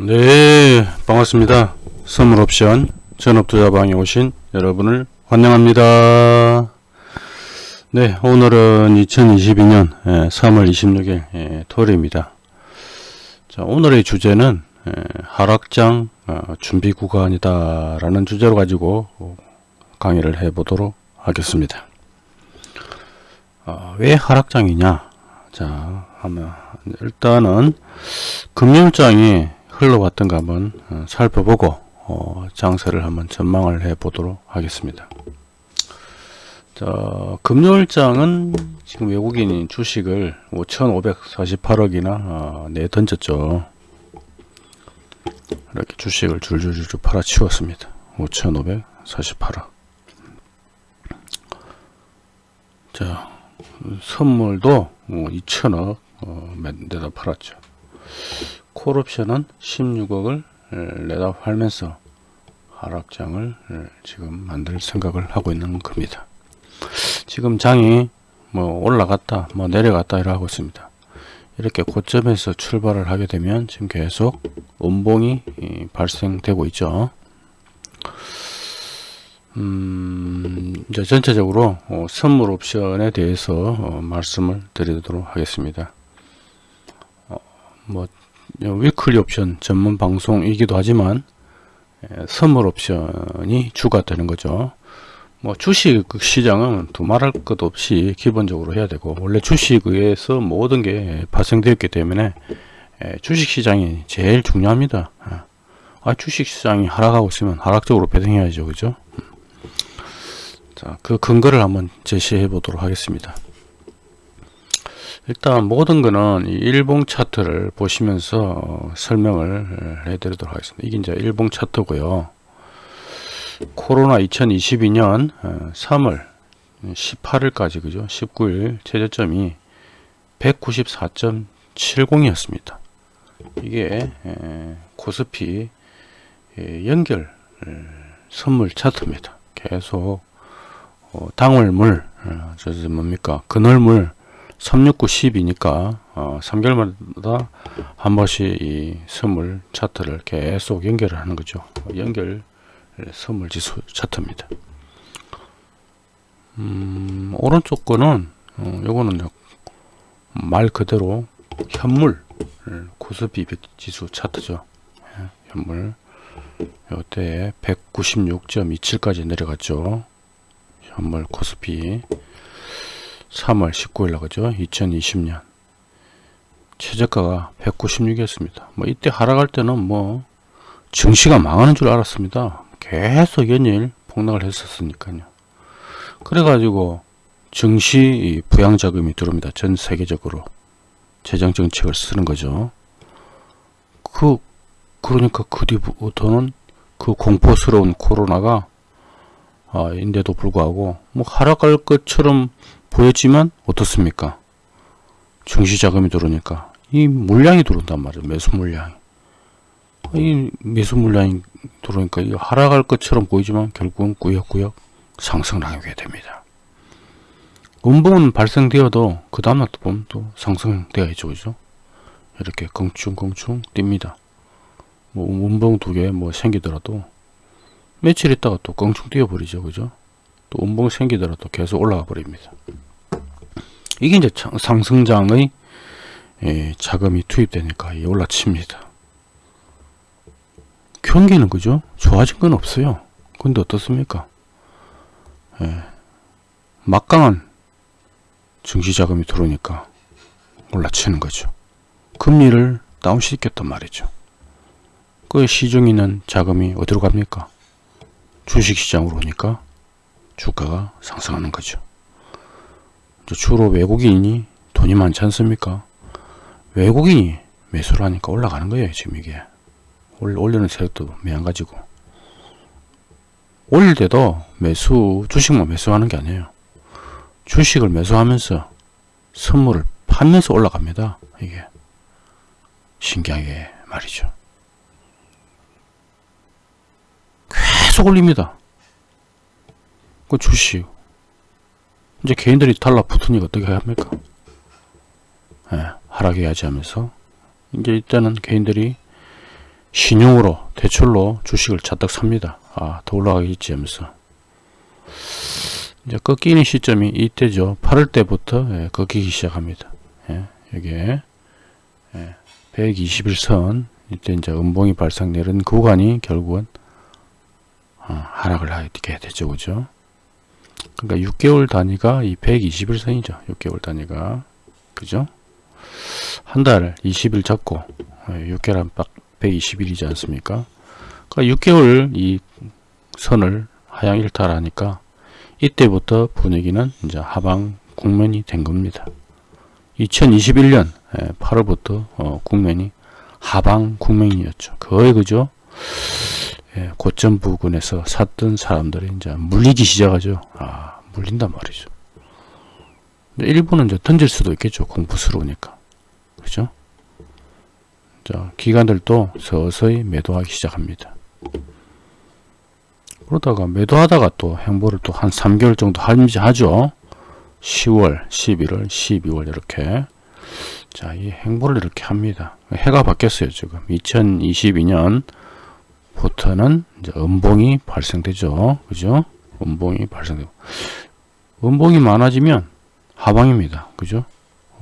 네 반갑습니다. 선물옵션 전업투자방에 오신 여러분을 환영합니다. 네 오늘은 2022년 3월 26일 토요일입니다. 자 오늘의 주제는 예, 하락장 어, 준비 구간이다 라는 주제로 가지고 강의를 해 보도록 하겠습니다. 어, 왜 하락장이냐? 자 하면 일단은 금요일장이 흘러왔던가 한번 어, 살펴보고 어, 장세를 한번 전망을 해 보도록 하겠습니다. 자, 금요일장은 지금 외국인이 주식을 5,548억이나 어, 내 던졌죠. 이렇게 주식을 줄줄줄 팔아치웠습니다. 5,548억. 자, 선물도 2천억 어, 내다 팔았죠. 콜옵션은 16억을 내다 팔면서 하락장을 지금 만들 생각을 하고 있는 겁니다. 지금 장이 뭐 올라갔다 뭐 내려갔다 이러 하고 있습니다. 이렇게 고점에서 출발을 하게 되면 지금 계속 음봉이 발생되고 있죠. 음, 이제 전체적으로 어, 선물 옵션에 대해서 어, 말씀을 드리도록 하겠습니다. 어, 뭐 위클리 옵션 전문 방송이기도 하지만 예, 선물 옵션이 주가 되는 거죠. 뭐 주식 시장은 두말할 것 없이 기본적으로 해야 되고 원래 주식에서 모든 게 발생되었기 때문에 예, 주식 시장이 제일 중요합니다. 아, 주식 시장이 하락하고 있으면 하락적으로 배팅해야죠. 그죠? 자, 그 근거를 한번 제시해 보도록 하겠습니다. 일단 모든 거는 이 일봉 차트를 보시면서 설명을 해드리도록 하겠습니다. 이게 이제 일봉 차트고요. 코로나 2022년 3월 18일까지 그죠? 19일 최저점이 194.70이었습니다. 이게 코스피 연결 선물 차트입니다. 계속 어, 당월물 저 뭡니까 그늘물 369 10이니까 어, 3개월마다 한 번씩 이 선물 차트를 계속 연결을 하는 거죠. 연결 선물 지수 차트입니다. 음, 오른쪽 거는 어, 요거는 말 그대로 현물 코스피 지수 차트죠. 예, 현물 요때 196.27까지 내려갔죠. 현물 코스피 3월 19일 나가죠. 2020년. 최저가가 196이었습니다. 뭐 이때 하락할 때는 뭐 증시가 망하는 줄 알았습니다. 계속 연일 폭락을 했었으니까요. 그래가지고 증시 부양자금이 들어옵니다. 전 세계적으로 재정정책을 쓰는 거죠. 그 그러니까 그 뒤부터는 그 공포스러운 코로나가 아, 인데도 불구하고 뭐 하락할 것처럼 보였지만 어떻습니까? 증시 자금이 들어오니까 이 물량이 들어온단 말이에요. 매수 물량이. 이 매수 물량이 들어오니까 이 하락할 것처럼 보이지만 결국은 꾸역꾸역 상승하게 됩니다. 음봉은 발생되어도 그 다음날 또 보면 또 상승되어 있죠. 그죠? 이렇게 껑충껑충 뜁니다. 뭐 음봉 두 개 뭐 생기더라도 며칠 있다가 또 껑충 뛰어버리죠. 그죠? 또 음봉 생기더라도 계속 올라가 버립니다. 이게 이제 상승장의 예, 자금이 투입되니까 올라칩니다. 경기는 그죠? 좋아진 건 없어요. 근데 어떻습니까? 예, 막강한 증시 자금이 들어오니까 올라치는 거죠. 금리를 다운시켰단 말이죠. 그 시중 있는 자금이 어디로 갑니까? 주식시장으로 오니까 주가가 상승하는 거죠. 주로 외국인이 돈이 많지 않습니까? 외국인이 매수를 하니까 올라가는 거예요. 지금 이게. 올리는 세력도 매한가지고. 올릴 때도 매수, 주식만 매수하는 게 아니에요. 주식을 매수하면서 선물을 팔면서 올라갑니다. 이게. 신기하게 말이죠. 계속 올립니다. 그 주식. 이제 개인들이 달라붙으니까 어떻게 합니까? 예, 하락해야지 하면서 이제 이때는 개인들이 신용으로 대출로 주식을 잔뜩 삽니다. 아, 더 올라가겠지 하면서. 이제 꺾이는 시점이 이때죠. 8월 때부터 예, 꺾이기 시작합니다. 예, 여기에 예, 121선 이때 이제 음봉이 발상 내린 구간이 결국은 어, 하락을 하게 되죠. 그죠? 그러니까 6개월 단위가 이 121선이죠. 6개월 단위가. 그죠? 한 달 20일 잡고 6개월 한박 120일이지 않습니까? 그러니까 6개월 이 선을 하향 일탈하니까 이때부터 분위기는 이제 하방 국면이 된 겁니다. 2021년 8월부터 어, 국면이 하방 국면이었죠. 거의 그죠? 예, 고점 부근에서 샀던 사람들이 이제 물리기 시작하죠. 아, 물린단 말이죠. 일부는 이제 던질 수도 있겠죠. 공부스러우니까. 그죠? 자, 기관들도 서서히 매도하기 시작합니다. 그러다가 매도하다가 또 행보를 또 한 3개월 정도 하죠. 10월, 11월, 12월 이렇게 자, 이 행보를 이렇게 합니다. 해가 바뀌었어요, 지금. 2022년 부터는 이제 음봉이 발생되죠. 그죠? 음봉이 발생되고. 음봉이 많아지면 하방입니다. 그죠?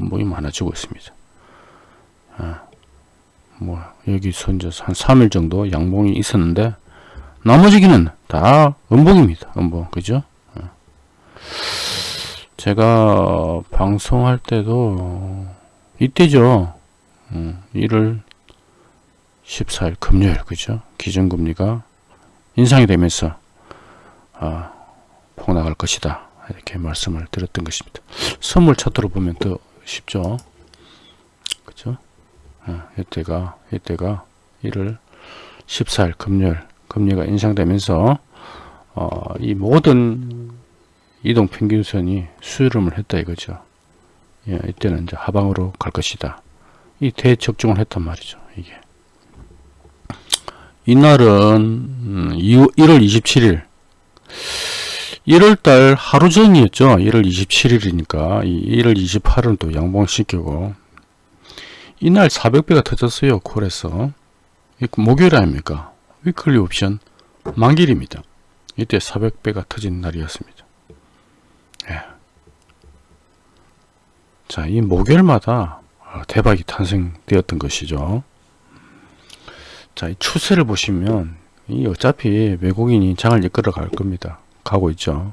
음봉이 많아지고 있습니다. 아, 뭐, 여기서 이제 한 3일 정도 양봉이 있었는데, 나머지기는 다 음봉입니다. 음봉. 그죠? 어. 제가 방송할 때도 이때죠. 1월 14일 금요일 그죠? 기준금리가 인상이 되면서 아, 폭락할 것이다. 이렇게 말씀을 드렸던 것입니다. 선물 차트로 보면 더 쉽죠. 그죠? 아, 이때가 이때가 1월 14일 금요일 금리가 인상되면서 어, 이 모든 이동 평균선이 수렴을 했다 이거죠. 예, 이때는 이제 하방으로 갈 것이다. 이 대적중을 했단 말이죠. 이게 이날은 1월 27일 1월달 하루 전이었죠. 1월 27일이니까 1월 28일은 또 양봉시키고 이날 400배가 터졌어요. 콜에서 목요일 아닙니까? 위클리 옵션 만길입니다. 이때 400배가 터진 날이었습니다. 예. 자, 이 목요일마다 대박이 탄생되었던 것이죠. 자, 이 추세를 보시면 이 어차피 외국인이 장을 이끌어 갈 겁니다. 가고 있죠.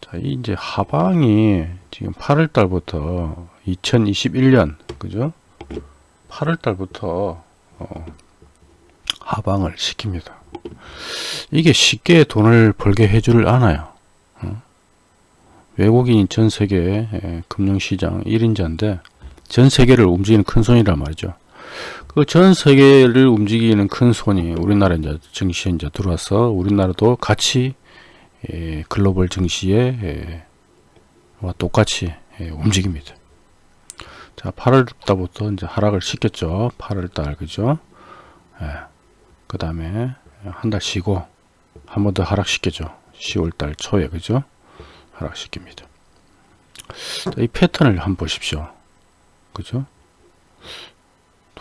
자, 이 이제 하방이 지금 8월 달부터 2021년 그죠? 8월 달부터 어, 하방을 시킵니다. 이게 쉽게 돈을 벌게 해주를 않아요. 어? 외국인이 전 세계 금융시장 1인자인데 전 세계를 움직이는 큰 손이란 말이죠. 그 전 세계를 움직이는 큰 손이 우리나라 이제 증시에 이제 들어와서 우리나라도 같이 예, 글로벌 증시에 예, 와 똑같이 예, 움직입니다. 자, 8월 달부터 이제 하락을 시켰죠. 8월 달 그죠? 예. 그 다음에 한 달 쉬고 한 번 더 하락시켜줘 10월달 초에 그죠 하락시킵니다 이 패턴을 한번 보십시오 그죠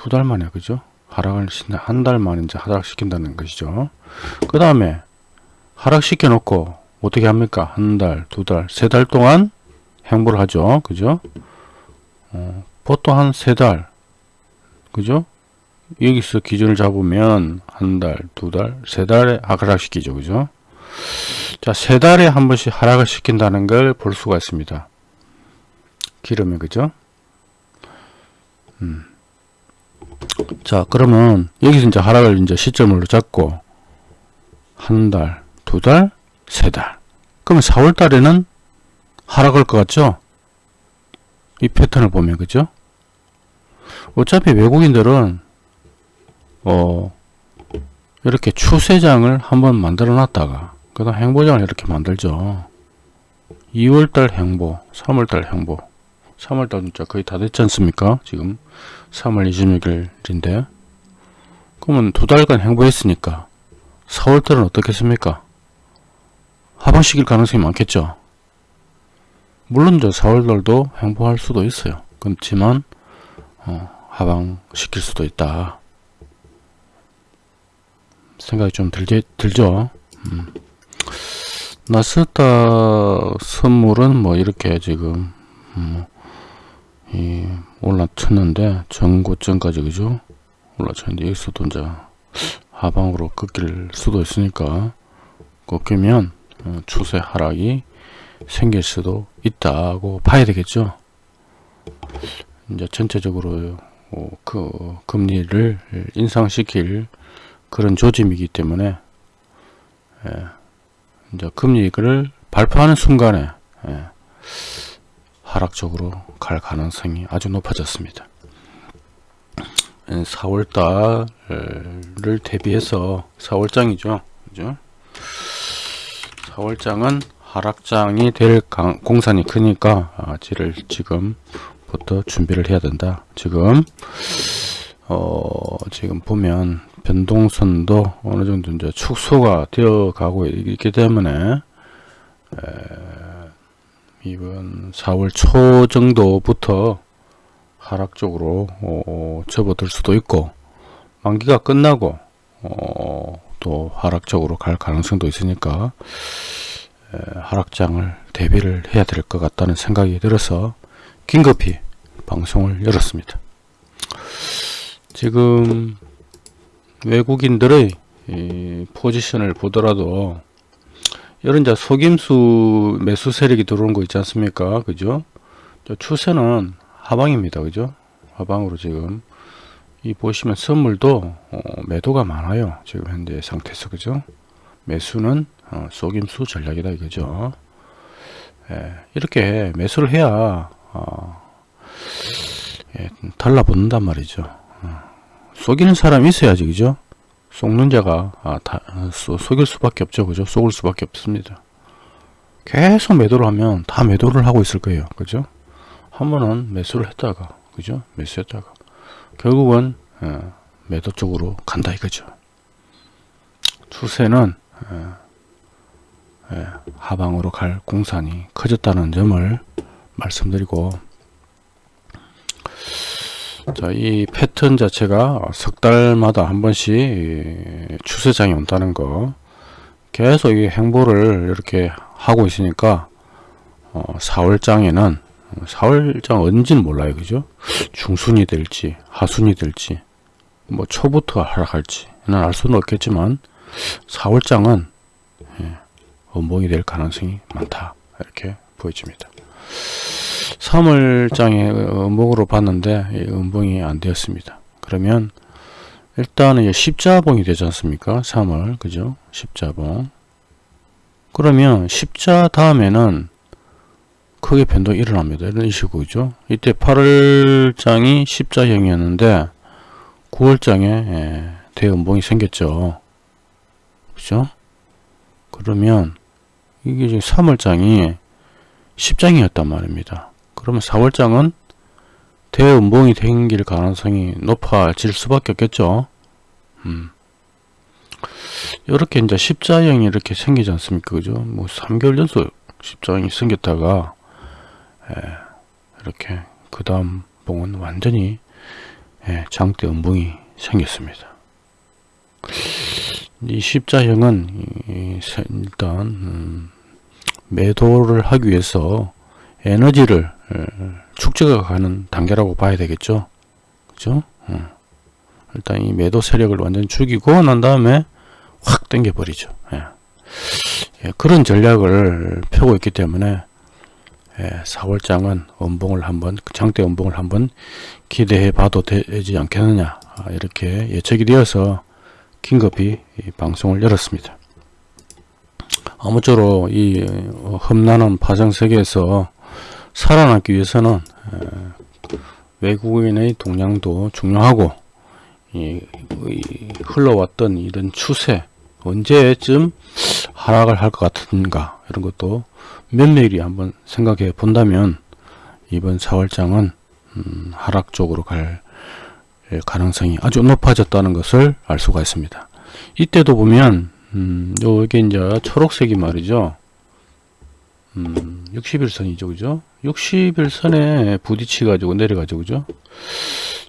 두 달 만에 그죠 하락을 한 달 만에 이제 하락시킨다는 것이죠 그 다음에 하락시켜 놓고 어떻게 합니까 한 달 두 달 세 달 동안 행보를 하죠 그죠 어, 보통 한 세 달 그죠 여기서 기준을 잡으면 한 달, 두 달, 세 달에 하락시키죠. 그죠? 자, 세 달에 한 번씩 하락을 시킨다는 걸 볼 수가 있습니다. 기름이, 그죠? 음. 자, 그러면 여기서 이제 하락을 이제 시점으로 잡고 한 달, 두 달, 세 달. 그러면 4월 달에는 하락할 것 같죠? 이 패턴을 보면, 그죠? 어차피 외국인들은 어, 이렇게 추세장을 한번 만들어 놨다가 그 다음 행보장을 이렇게 만들죠 2월달 행보 3월달 행보 3월달 진짜 거의 다 됐지 않습니까? 지금 3월 26일인데. 그러면 두 달간 행보했으니까 4월 달은 어떻겠습니까? 하방시킬 가능성이 많겠죠. 물론 저 4월 달도 행보할 수도 있어요. 그렇지만 어, 하방시킬 수도 있다. 생각이 좀 들게, 들죠. 음. 나스다 선물은 뭐 이렇게 지금 음, 이 올라쳤는데 전고점까지 그죠? 올라쳤는데 여기서도 이제 하방으로 꺾일 수도 있으니까 꺾이면 어, 추세 하락이 생길 수도 있다고 봐야 되겠죠. 이제 전체적으로 어, 그 금리를 인상시킬 그런 조짐이기 때문에 예, 이제 금리를 발표하는 순간에 예, 하락적으로 갈 가능성이 아주 높아졌습니다. 4월달을 대비해서 4월장이죠. 그죠? 4월장은 하락장이 될 강, 공산이 크니까 아, 지를 지금부터 준비를 해야 된다. 지금 어, 지금 보면 변동선도 어느 정도 이제 축소가 되어 가고 있기 때문에 에, 이번 4월 초 정도부터 하락적으로 어, 접어들 수도 있고 만기가 끝나고 어, 또 하락적으로 갈 가능성도 있으니까 에, 하락장을 대비를 해야 될 것 같다는 생각이 들어서 긴급히 방송을 열었습니다. 지금 외국인들의 포지션을 보더라도 이런 자 속임수 매수 세력이 들어오는 거 있지 않습니까? 그죠? 추세는 하방입니다. 그죠? 하방으로 지금 이 보시면 선물도 어, 매도가 많아요. 지금 현재 상태에서 그죠? 매수는 어, 속임수 전략이다 이거죠. 예, 이렇게 매수를 해야 어, 예, 달라붙는단 말이죠. 어, 속이는 사람이 있어야지 그죠? 속는 자가 아, 다, 속일 수밖에 없죠. 그죠? 속을 수밖에 없습니다. 계속 매도를 하면 다 매도를 하고 있을 거예요. 그죠? 한 번은 매수를 했다가 그죠? 매수했다가 결국은 어, 매도 쪽으로 간다 이거죠. 추세는 어, 예, 하방으로 갈 공산이 커졌다는 점을 말씀드리고 자, 이 패턴 자체가 석 달마다 한 번씩 추세장이 온다는 거. 계속 이 행보를 이렇게 하고 있으니까 어, 4월장에는 4월장 언제는 몰라요 그죠? 중순이 될지 하순이 될지 뭐 초부터 하락할지는 알 수는 없겠지만 4월장은 예, 원봉이 될 가능성이 많다. 이렇게 보여집니다 3월장에 음봉으로 봤는데 음봉이 안 되었습니다. 그러면 일단은 십자봉이 되지 않습니까? 3월 그죠? 십자봉 그러면 십자 다음에는 크게 변동이 일어납니다. 이런 식으로죠. 이때 8월장이 십자형이었는데 9월장에 예, 대음봉이 생겼죠. 그죠? 그러면 이게 지금 3월장이 십장이었단 말입니다. 그러면 4월장은 대음봉이 생길 가능성이 높아질 수밖에 없겠죠. 음. 이렇게 이제 십자형이 이렇게 생기지 않습니까? 그죠? 뭐 3개월 연속 십자형이 생겼다가 에, 예, 이렇게 그 다음 봉은 완전히 예, 장대 음봉이 생겼습니다. 이 십자형은 이, 일단 음, 매도를 하기 위해서 에너지를 축적해 가는 단계라고 봐야 되겠죠. 그죠? 일단 이 매도 세력을 완전 죽이고 난 다음에 확 당겨 버리죠. 예. 예, 그런 전략을 펴고 있기 때문에 예, 4월장은 원봉을 한번 장대 원봉을 한번 기대해 봐도 되지 않겠느냐 아, 이렇게 예측이 되어서 긴급히 방송을 열었습니다. 아무쪼록 이 험난한 파장 세계에서 살아남기 위해서는 외국인의 동향도 중요하고 흘러왔던 이런 추세 언제쯤 하락을 할 것 같은가 이런 것도 면밀히 한번 생각해 본다면 이번 4월장은 음, 하락 쪽으로 갈 가능성이 아주 높아졌다는 것을 알 수가 있습니다. 이때도 보면 음, 요게 이제 초록색이 말이죠. 음, 60일선이죠. 그죠? 60일선에 부딪혀 가지고 내려가죠. 그죠?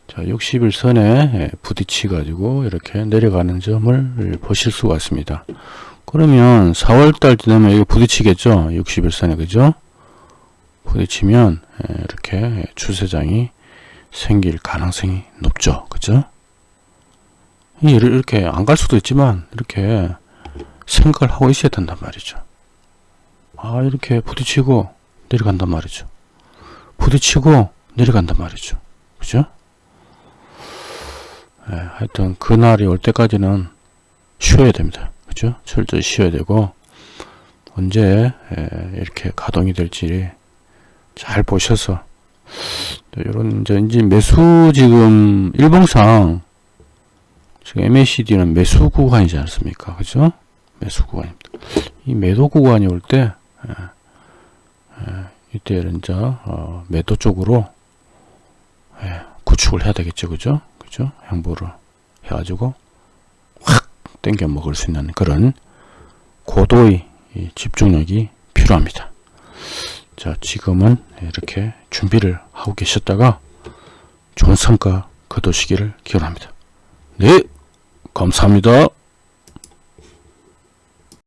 자, 60일선에 부딪히 가지고 이렇게 내려가는 점을 보실 수가 있습니다. 그러면 4월달 되면 이거 부딪히겠죠? 60일선에 그죠? 부딪히면 예, 이렇게 추세장이 생길 가능성이 높죠. 그죠? 이- 이렇게 안 갈 수도 있지만 이렇게 생각을 하고 있어야 된단 말이죠. 아 이렇게 부딪히고 내려간단 말이죠. 부딪히고 내려간단 말이죠. 그죠? 예, 하여튼 그날이 올 때까지는 쉬어야 됩니다. 그죠? 철저히 쉬어야 되고 언제 예, 이렇게 가동이 될지 잘 보셔서 이런 이제 매수 지금 일봉상 지금 MACD는 매수 구간이지 않습니까? 그죠? 매수 구간입니다. 이 매도 구간이 올 때 이때는 이제 어, 매도 쪽으로 예, 구축을 해야 되겠죠, 그죠? 그죠? 양보를 해 가지고 확 땡겨 먹을 수 있는 그런 고도의 이 집중력이 필요합니다. 자, 지금은 이렇게 준비를 하고 계셨다가 좋은 성과 거두시기를 기원합니다. 네, 감사합니다.